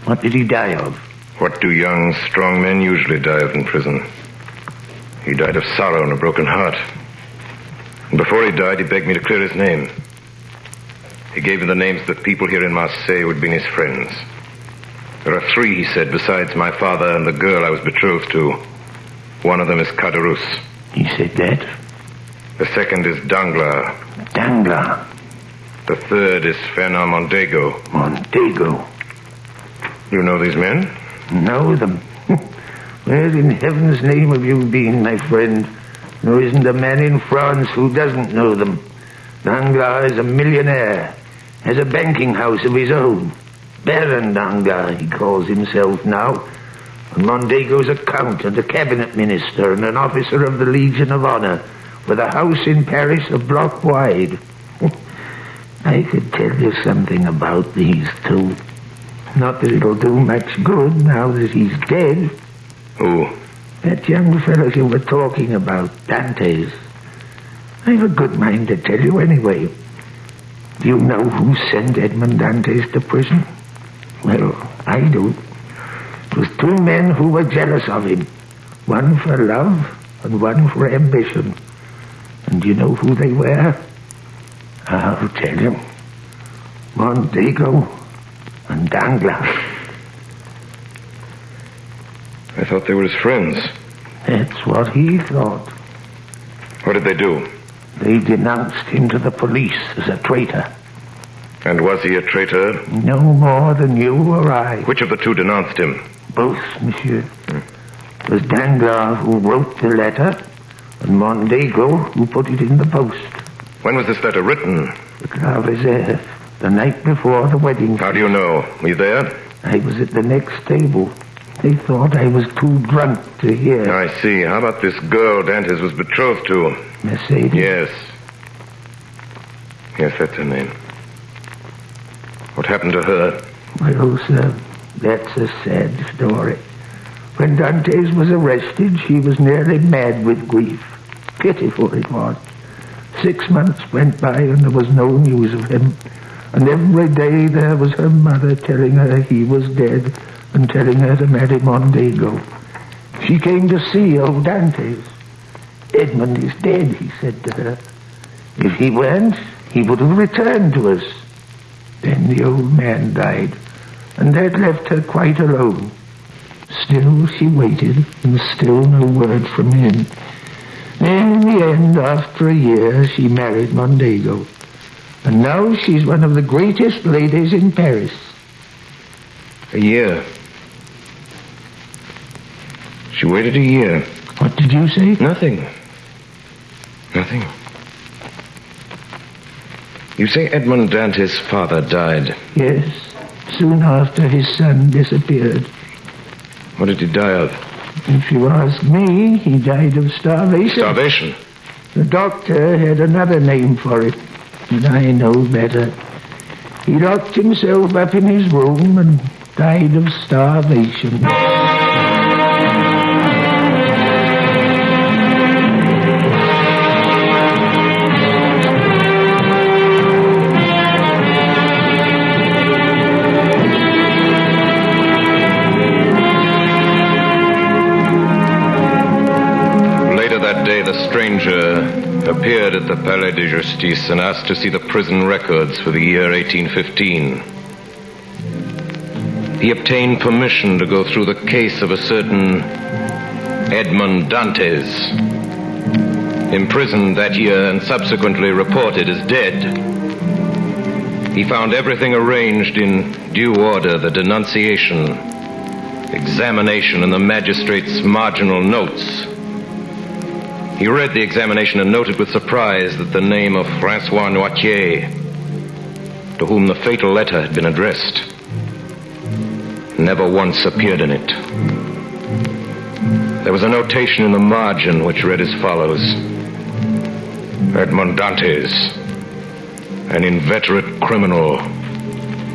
[SPEAKER 6] What did he die of?
[SPEAKER 2] What do young, strong men usually die of in prison? He died of sorrow and a broken heart. And before he died, he begged me to clear his name. He gave me the names of the people here in Marseille who had been his friends. There are three, he said, besides my father and the girl I was betrothed to. One of them is Caderousse.
[SPEAKER 6] He said that?
[SPEAKER 2] The second is Danglars.
[SPEAKER 6] Danglars.
[SPEAKER 2] The third is Fernand Mondego.
[SPEAKER 6] Mondego.
[SPEAKER 2] You know these men?
[SPEAKER 6] Know them? Where in heaven's name have you been, my friend? There isn't a man in France who doesn't know them. Danglars is a millionaire, has a banking house of his own. Baron Danglars, he calls himself now. And Mondego's a count and a cabinet minister and an officer of the Legion of Honor, with a house in Paris a block wide. I could tell you something about these two. Not that it'll do much good now that he's dead.
[SPEAKER 2] Who?
[SPEAKER 6] That young fellow you were talking about, Dantes. I've a good mind to tell you anyway. Do you know who sent Edmond Dantes to prison? Well, I do. It was two men who were jealous of him. One for love and one for ambition. And do you know who they were? I'll tell you. Mondego and Danglars.
[SPEAKER 2] I thought they were his friends.
[SPEAKER 6] That's what he thought.
[SPEAKER 2] What did they do?
[SPEAKER 6] They denounced him to the police as a traitor.
[SPEAKER 2] And was he a traitor?
[SPEAKER 6] No more than you or I.
[SPEAKER 2] Which of the two denounced him?
[SPEAKER 6] Both, monsieur. It was Danglars who wrote the letter, and Mondego who put it in the post.
[SPEAKER 2] When was this letter written?
[SPEAKER 6] The Reserve, the night before the wedding.
[SPEAKER 2] How do you know? Were you there?
[SPEAKER 6] I was at the next table. They thought I was too drunk to hear.
[SPEAKER 2] I see. How about this girl Dantes was betrothed to?
[SPEAKER 6] Mercedes?
[SPEAKER 2] Yes. Yes, that's her name. What happened to her?
[SPEAKER 6] Well, sir, that's a sad story. When Dantes was arrested, she was nearly mad with grief. Pitiful it was. Six months went by and there was no news of him. And every day there was her mother telling her he was dead and telling her to marry Mondego. She came to see old Dantes. Edmond is dead, he said to her. If he weren't, he would have returned to us. Then the old man died, and that left her quite alone.
[SPEAKER 15] Still she waited, and still no word from him. Then in the end, after a year, she married Mondego. And now she's one of the greatest ladies in Paris.
[SPEAKER 2] A year. She waited a year.
[SPEAKER 15] What did you say?
[SPEAKER 2] Nothing. Nothing. You say Edmond Dantes' father died.
[SPEAKER 15] Yes, soon after his son disappeared.
[SPEAKER 2] What did he die of?
[SPEAKER 15] If you ask me, he died of starvation.
[SPEAKER 2] Starvation.
[SPEAKER 15] The doctor had another name for it, and I know better. He locked himself up in his room and died of starvation.
[SPEAKER 2] The Palais de Justice and asked to see the prison records for the year 1815. He obtained permission to go through the case of a certain Edmond Dantes, imprisoned that year and subsequently reported as dead. He found everything arranged in due order the denunciation, examination, and the magistrate's marginal notes. He read the examination and noted with surprise that the name of Francois Noirtier, to whom the fatal letter had been addressed, never once appeared in it. There was a notation in the margin which read as follows Edmond Dantes, an inveterate criminal,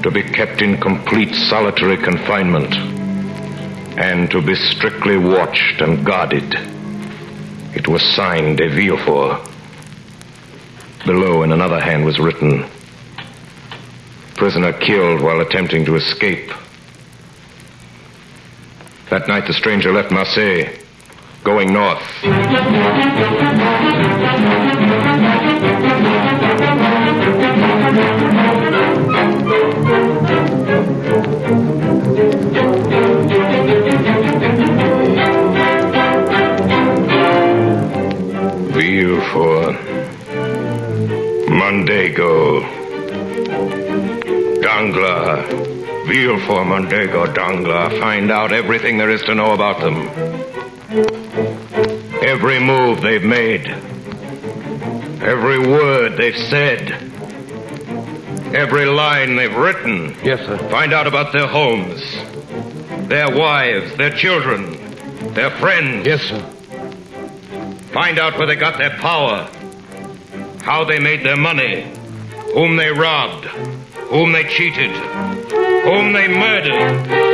[SPEAKER 2] to be kept in complete solitary confinement, and to be strictly watched and guarded. It was signed De Villefort. Below, in another hand, was written Prisoner killed while attempting to escape. That night, the stranger left Marseille, going north. Villefort, Mondego, Danglars, Villefort, Mondego, Danglars. Find out everything there is to know about them. Every move they've made. Every word they've said. Every line they've written.
[SPEAKER 5] Yes, sir.
[SPEAKER 2] Find out about their homes, their wives, their children, their friends.
[SPEAKER 5] Yes, sir.
[SPEAKER 2] Find out where they got their power, how they made their money, whom they robbed, whom they cheated, whom they murdered.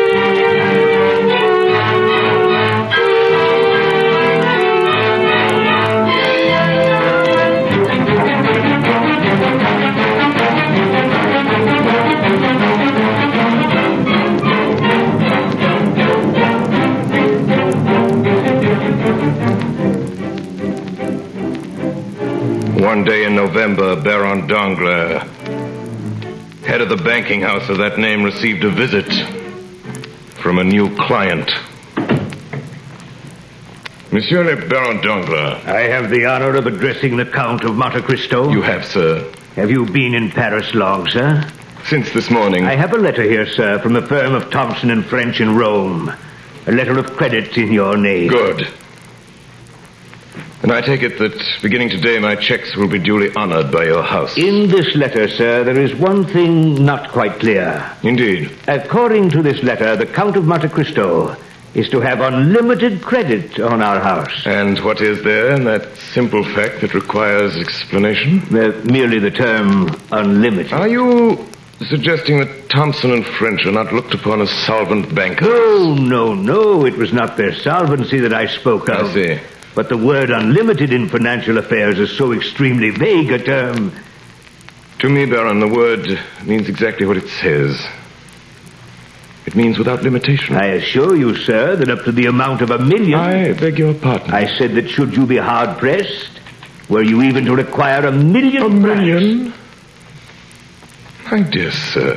[SPEAKER 2] One day in November, Baron Danglars, head of the banking house of that name, received a visit from a new client. Monsieur le Baron Danglars.
[SPEAKER 3] I have the honor of addressing the Count of Monte Cristo.
[SPEAKER 2] You have, sir.
[SPEAKER 3] Have you been in Paris long, sir?
[SPEAKER 2] Since this morning.
[SPEAKER 3] I have a letter here, sir, from the firm of Thompson and French in Rome. A letter of credit in your name.
[SPEAKER 2] Good. And I take it that beginning today my checks will be duly honored by your house.
[SPEAKER 3] In this letter, sir, there is one thing not quite clear.
[SPEAKER 2] Indeed.
[SPEAKER 3] According to this letter, the Count of Monte Cristo is to have unlimited credit on our house.
[SPEAKER 2] And what is there in that simple fact that requires explanation?
[SPEAKER 3] Uh, merely the term unlimited.
[SPEAKER 2] Are you suggesting that Thompson and French are not looked upon as solvent bankers?
[SPEAKER 3] Oh, no, no. It was not their solvency that I spoke of.
[SPEAKER 2] I see.
[SPEAKER 3] But the word unlimited in financial affairs is so extremely vague a term.
[SPEAKER 2] To me, Baron, the word means exactly what it says. It means without limitation.
[SPEAKER 3] I assure you, sir, that up to the amount of a million.
[SPEAKER 2] I beg your pardon.
[SPEAKER 3] I said that should you be hard pressed, were you even to require a million.
[SPEAKER 2] A million? My dear sir.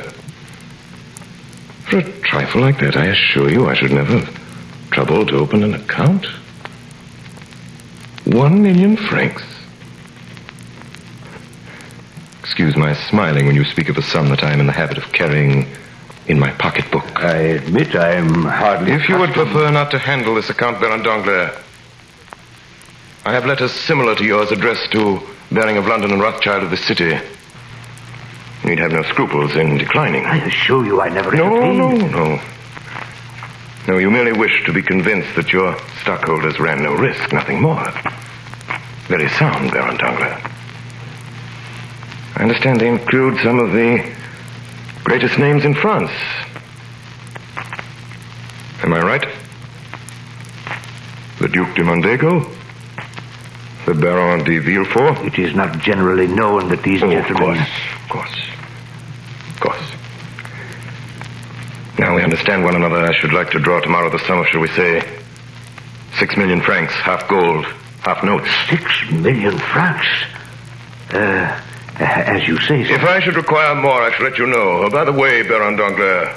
[SPEAKER 2] For a trifle like that, I assure you I should never have trouble to open an account? One million francs. Excuse my smiling when you speak of a sum that I am in the habit of carrying in my pocketbook.
[SPEAKER 16] I admit I am hardly.
[SPEAKER 2] If you would prefer not to handle this account, Baron Danglars, I have letters similar to yours addressed to Baring of London and Rothschild of the city. You'd have no scruples in declining.
[SPEAKER 16] I assure you I never
[SPEAKER 2] No, no, no. No, you merely wish to be convinced that your stockholders ran no risk, nothing more. Very sound, Baron Danglars. I understand they include some of the greatest names in France. Am I right? The Duc de Mondego? The Baron de Villefort?
[SPEAKER 16] It is not generally known that these
[SPEAKER 2] Oh,
[SPEAKER 16] gentlemen.
[SPEAKER 2] Of course, of course. Of course. Now we understand one another. I should like to draw tomorrow the sum of, shall we say, six million francs, half gold, half notes.
[SPEAKER 16] Six million francs? Uh, as you say, sir.
[SPEAKER 2] If I should require more, I shall let you know. Oh, by the way, Baron Danglars,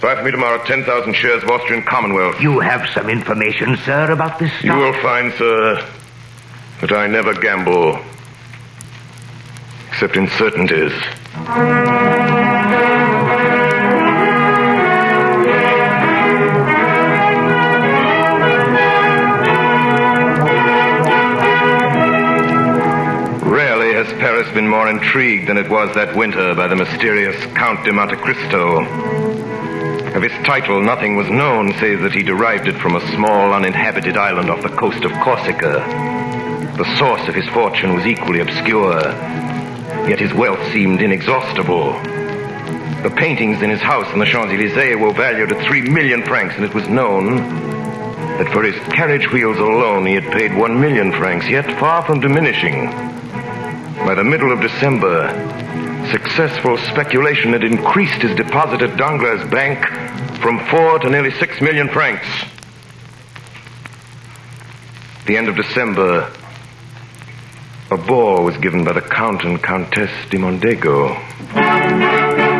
[SPEAKER 2] buy for me tomorrow 10,000 shares of Austrian Commonwealth.
[SPEAKER 16] You have some information, sir, about this
[SPEAKER 2] You will find, sir, that I never gamble. Except in certainties. Been more intrigued than it was that winter by the mysterious Count de Monte Cristo. Of his title, nothing was known save that he derived it from a small uninhabited island off the coast of Corsica. The source of his fortune was equally obscure, yet his wealth seemed inexhaustible. The paintings in his house in the Champs-Élysées were valued at three million francs, and it was known that for his carriage wheels alone he had paid one million francs, yet far from diminishing. By the middle of December, successful speculation had increased his deposit at Danglars' bank from four to nearly six million francs. The end of December, a ball was given by the Count and Countess de Mondego.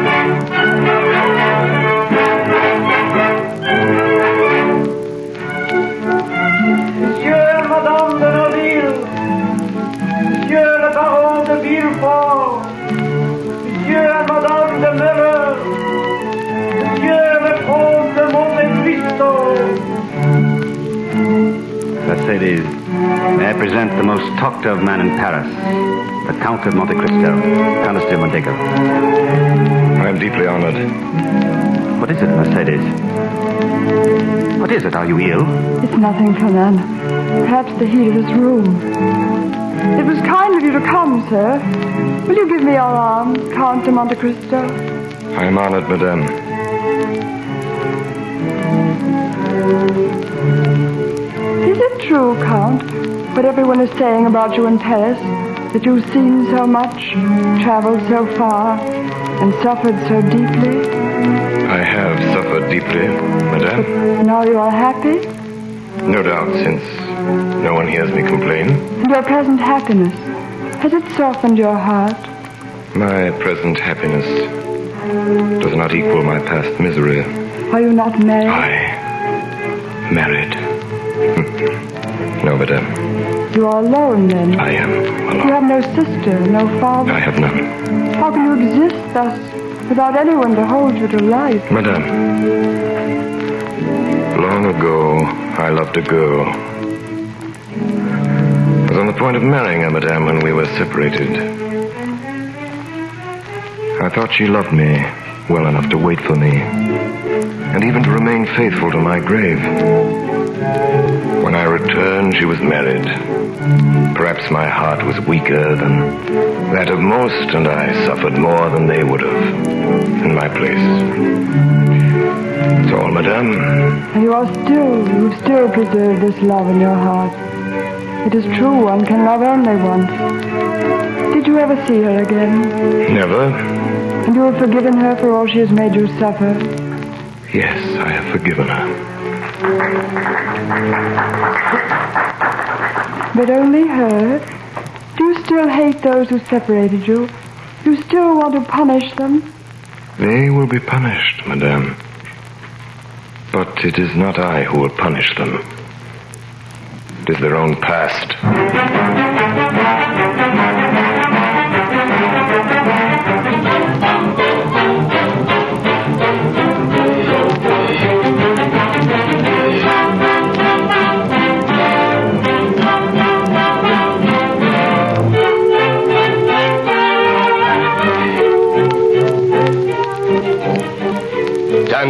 [SPEAKER 8] Present the most talked of man in Paris, the Count of Monte Cristo, Countess de Mondego.
[SPEAKER 2] I am deeply honored.
[SPEAKER 8] What is it, Mercedes? What is it? Are you ill?
[SPEAKER 7] It's nothing, Fernand. Perhaps the heat of this room. It was kind of you to come, sir. Will you give me your arm, Count de Monte Cristo?
[SPEAKER 2] I am honored, madame.
[SPEAKER 7] True, Count, what everyone is saying about you in Paris? That you've seen so much, traveled so far, and suffered so deeply?
[SPEAKER 2] I have suffered deeply, madame.
[SPEAKER 7] Now you are happy?
[SPEAKER 2] No doubt, since no one hears me complain.
[SPEAKER 7] And your present happiness, has it softened your heart?
[SPEAKER 2] My present happiness does not equal my past misery.
[SPEAKER 7] Are you not married?
[SPEAKER 2] I married. No, madame.
[SPEAKER 7] Uh, you are alone then?
[SPEAKER 2] I am alone.
[SPEAKER 7] You have no sister, no father.
[SPEAKER 2] I have none.
[SPEAKER 7] How can you exist thus without anyone to hold you to life?
[SPEAKER 2] Madame, long ago, I loved a girl. I was on the point of marrying her, madame, when we were separated. I thought she loved me well enough to wait for me, and even to remain faithful to my grave. When I returned, she was married. Perhaps my heart was weaker than that of most, and I suffered more than they would have in my place. That's all, madame.
[SPEAKER 7] And you are still, you still preserve this love in your heart. It is true, one can love only once. Did you ever see her again?
[SPEAKER 2] Never?
[SPEAKER 7] And you have forgiven her for all she has made you suffer?
[SPEAKER 2] Yes, I have forgiven her.
[SPEAKER 7] But only her? Do you still hate those who separated you? You still want to punish them?
[SPEAKER 2] They will be punished, madame. But it is not I who will punish them. It is their own past.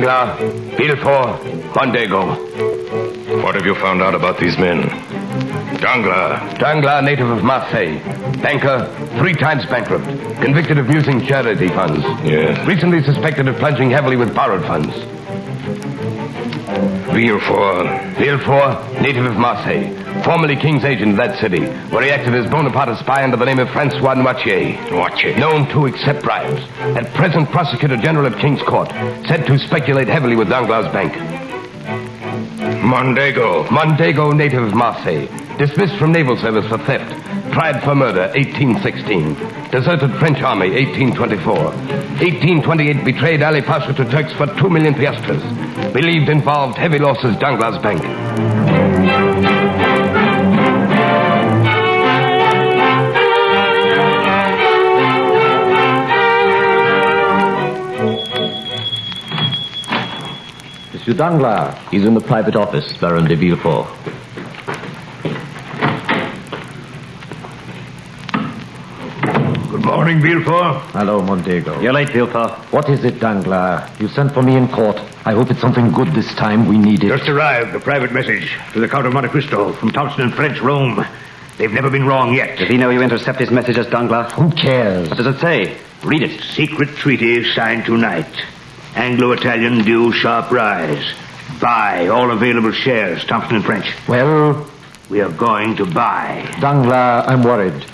[SPEAKER 5] Danglars, Villefort, Mondego.
[SPEAKER 2] What have you found out about these men? Danglars.
[SPEAKER 5] Danglars, native of Marseille. Banker, three times bankrupt. Convicted of using charity funds.
[SPEAKER 2] Yes.
[SPEAKER 5] Recently suspected of plunging heavily with borrowed funds.
[SPEAKER 2] Villefort.
[SPEAKER 5] Villefort, native of Marseille. Formerly king's agent in that city, where he acted as Bonaparte spy under the name of Francois Noirtier.
[SPEAKER 2] Noirtier.
[SPEAKER 5] Known to accept bribes. At present, prosecutor general at King's Court. Said to speculate heavily with Danglars' bank.
[SPEAKER 2] Mondego.
[SPEAKER 5] Mondego, native of Marseille. Dismissed from naval service for theft. Tried for murder, 1816. Deserted French army, 1824. 1828, betrayed Ali Pasha to Turks for two million piastres. Believed involved heavy losses Danglars' bank.
[SPEAKER 17] Monsieur Danglars. He's in the private office, Baron de Villefort.
[SPEAKER 6] Good morning, Villefort.
[SPEAKER 17] Hello, Mondego.
[SPEAKER 8] You're late, Villefort.
[SPEAKER 17] What is it, Danglars? You sent for me in court. I hope it's something good this time. We need it.
[SPEAKER 3] Just arrived, a private message to the Count of Monte Cristo from Thompson and French, Rome. They've never been wrong yet.
[SPEAKER 8] Did he know you intercept his messages, Danglars?
[SPEAKER 17] Who cares?
[SPEAKER 8] What does it say? Read it.
[SPEAKER 3] Secret treaty signed tonight. Anglo-Italian due sharp rise. Buy all available shares, Thompson and French.
[SPEAKER 17] Well,
[SPEAKER 3] We are going to buy.
[SPEAKER 17] Danglars, I'm worried.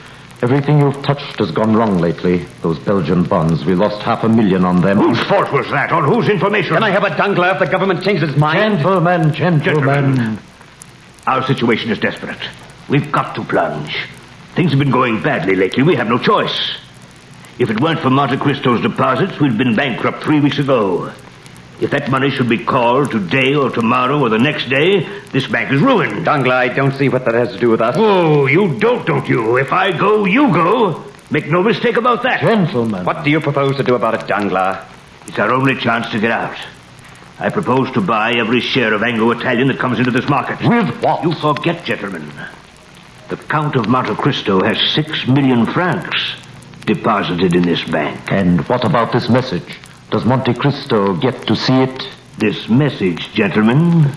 [SPEAKER 17] Everything you've touched has gone wrong lately. Those Belgian bonds, we lost half a million on them.
[SPEAKER 3] Whose fault was that? On whose information?
[SPEAKER 8] Can I have a Danglars if the government changes its mind?
[SPEAKER 17] Gentlemen, gentlemen.
[SPEAKER 3] Our situation is desperate. We've got to plunge. Things have been going badly lately. We have no choice. If it weren't for Monte Cristo's deposits, we'd been bankrupt three weeks ago. If that money should be called today or tomorrow or the next day, this bank is ruined.
[SPEAKER 8] Danglars, I don't see what that has to do with us.
[SPEAKER 3] Oh, you don't, don't you? If I go, you go. Make no mistake about that.
[SPEAKER 17] Gentlemen.
[SPEAKER 8] What do you propose to do about it, Danglars?
[SPEAKER 3] It's our only chance to get out. I propose to buy every share of Anglo-Italian that comes into this market.
[SPEAKER 17] With what?
[SPEAKER 3] You forget, gentlemen. The Count of Monte Cristo has six million francs deposited in this bank.
[SPEAKER 17] And what about this message? Does Monte Cristo get to see it?
[SPEAKER 3] This message, gentlemen,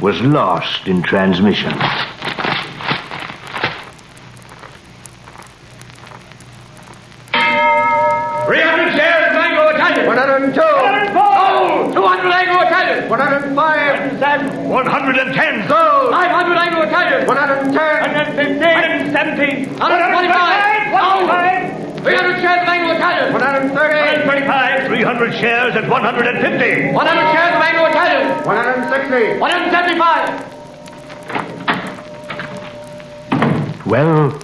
[SPEAKER 3] was lost in transmission.
[SPEAKER 10] Three hundred shares of Anglo Italian. One hundred and two. Sold. Two hundred Anglo Italian. One hundred and five.
[SPEAKER 3] One hundred and ten.
[SPEAKER 10] Sold. Five hundred Anglo Italian. One hundred and ten. One hundred and fifteen. One hundred and seventeen. One hundred and twenty-five. Sold. Three hundred shares of Anglo Italian. One hundred and thirty. One hundred and twenty-five.
[SPEAKER 3] Three hundred shares at one hundred and fifty.
[SPEAKER 10] One hundred shares of Anglo Italian. One hundred and sixty. One hundred and seventy-five.
[SPEAKER 3] Well,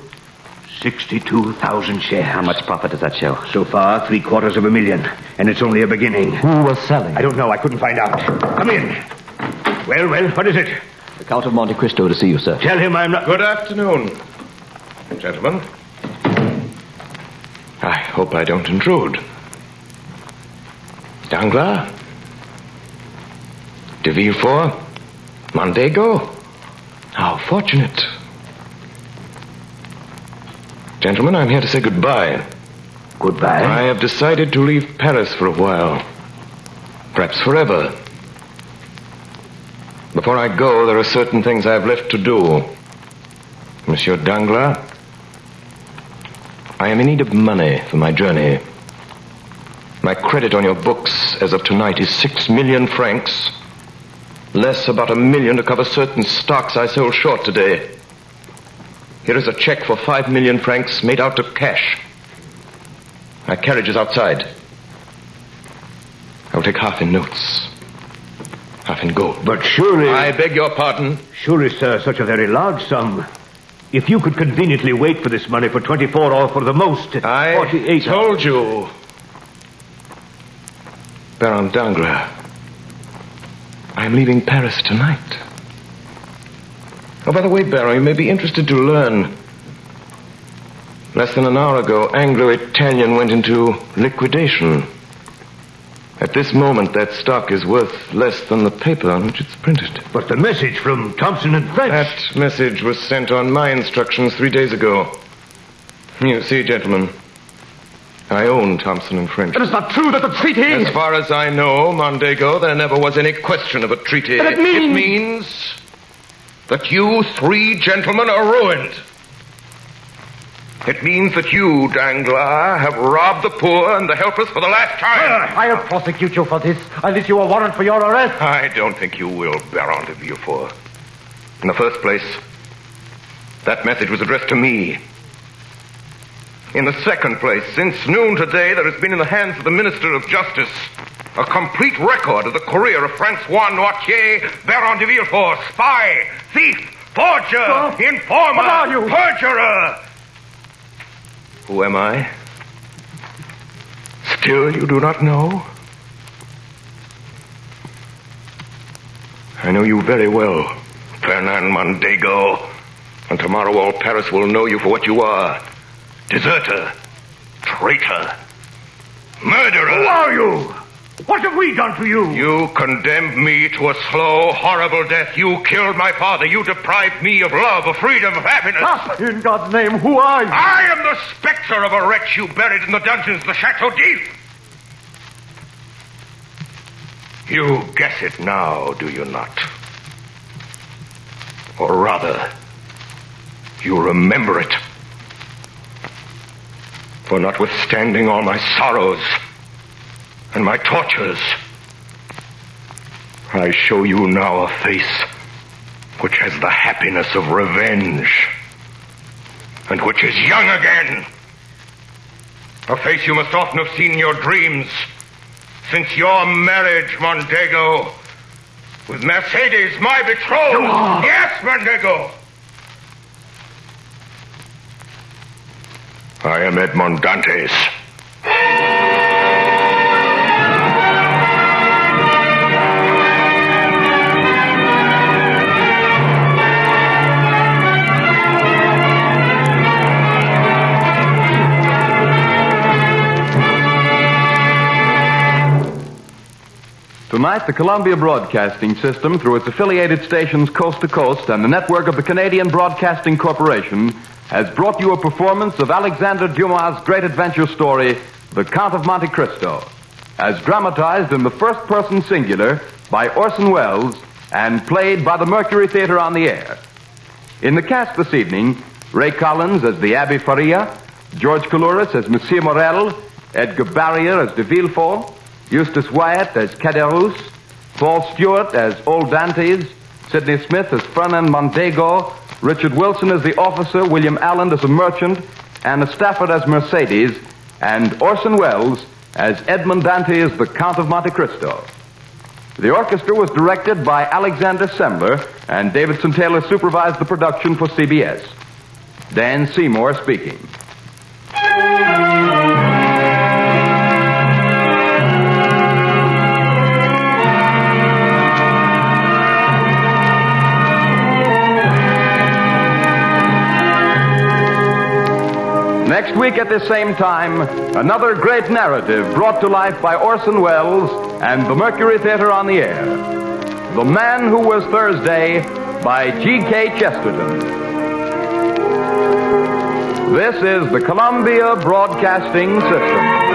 [SPEAKER 3] sixty-two thousand shares.
[SPEAKER 8] How much profit does that show?
[SPEAKER 3] So far, three quarters of a million, and it's only a beginning.
[SPEAKER 17] Who was selling?
[SPEAKER 3] I don't know. I couldn't find out. Come in. Well, well, what is it?
[SPEAKER 17] The Count of Monte Cristo to see you, sir.
[SPEAKER 3] Tell him I'm not.
[SPEAKER 2] Good afternoon, gentlemen. I hope I don't intrude. Danglars? De Villefort? Mondego? How fortunate. Gentlemen, I'm here to say goodbye.
[SPEAKER 3] Goodbye?
[SPEAKER 2] I have decided to leave Paris for a while. Perhaps forever. Before I go, there are certain things I have left to do. Monsieur Danglars, I am in need of money for my journey. My credit on your books as of tonight is six million francs, less about a million to cover certain stocks I sold short today. Here is a check for five million francs made out of cash. My carriage is outside. I will take half in notes, half in gold.
[SPEAKER 3] But surely.
[SPEAKER 2] I beg your pardon.
[SPEAKER 3] Surely, sir, such a very large sum. If you could conveniently wait for this money for 24 or for the most,
[SPEAKER 2] I
[SPEAKER 3] 48
[SPEAKER 2] told you. Baron Danglars, I'm leaving Paris tonight. Oh, by the way, Baron, you may be interested to learn. Less than an hour ago, Anglo-Italian went into liquidation. At this moment, that stock is worth less than the paper on which it's printed.
[SPEAKER 3] But the message from Thompson and French.
[SPEAKER 2] That message was sent on my instructions three days ago. You see, gentlemen, I own Thompson and French.
[SPEAKER 10] It is not true that the treaty.
[SPEAKER 2] As far as I know, Mondego, there never was any question of a treaty.
[SPEAKER 10] But it means-
[SPEAKER 2] It means that you three gentlemen are ruined. It means that you, Danglars, have robbed the poor and the helpless for the last time.
[SPEAKER 17] Ah, I'll prosecute you for this. I'll issue a warrant for your arrest.
[SPEAKER 2] I don't think you will, Baron de Villefort. In the first place, that message was addressed to me. In the second place, since noon today, there has been in the hands of the Minister of Justice a complete record of the career of Francois Noirtier, Baron de Villefort, spy, thief, forger, informer,
[SPEAKER 10] are you?
[SPEAKER 2] perjurer. Who am I? Still you do not know? I know you very well, Fernand Mondego. And tomorrow all Paris will know you for what you are. Deserter. Traitor. Murderer.
[SPEAKER 3] Who are you? What have we done to you?
[SPEAKER 2] You condemned me to a slow, horrible death. You killed my father. You deprived me of love, of freedom, of happiness.
[SPEAKER 17] In God's name, who are you?
[SPEAKER 2] I am the specter of a wretch you buried in the dungeons of the Chateau d'If. You guess it now, do you not? Or rather, you remember it. For notwithstanding all my sorrows and my tortures, I show you now a face which has the happiness of revenge and which is young again. A face you must often have seen in your dreams since your marriage, Mondego, with Mercedes, my betrothed. Yes, Mondego. I am Edmond Dantes.
[SPEAKER 1] Tonight, the Columbia Broadcasting System, through its affiliated stations coast to coast and the network of the Canadian Broadcasting Corporation, has brought you a performance of Alexander Dumas' great adventure story, The Count of Monte Cristo, as dramatized in the first person singular by Orson Welles and played by the Mercury Theater on the air. In the cast this evening, Ray Collins as the Abbe Faria, George Coulouris as Monsieur Morel, Edgar Barrier as de Villefort, Eustace Wyatt as Caderousse, Paul Stewart as Old Dantes, Sidney Smith as Fernand Mondego, Richard Wilson as the officer, William Allen as a merchant, Anna Stafford as Mercedes, and Orson Welles as Edmond Dantes, the Count of Monte Cristo. The orchestra was directed by Alexander Semmler, and Davidson Taylor supervised the production for CBS. Dan Seymour speaking. Next week at this same time, another great narrative brought to life by Orson Welles and the Mercury Theater on the air. The Man Who Was Thursday by G.K. Chesterton. This is the Columbia Broadcasting System.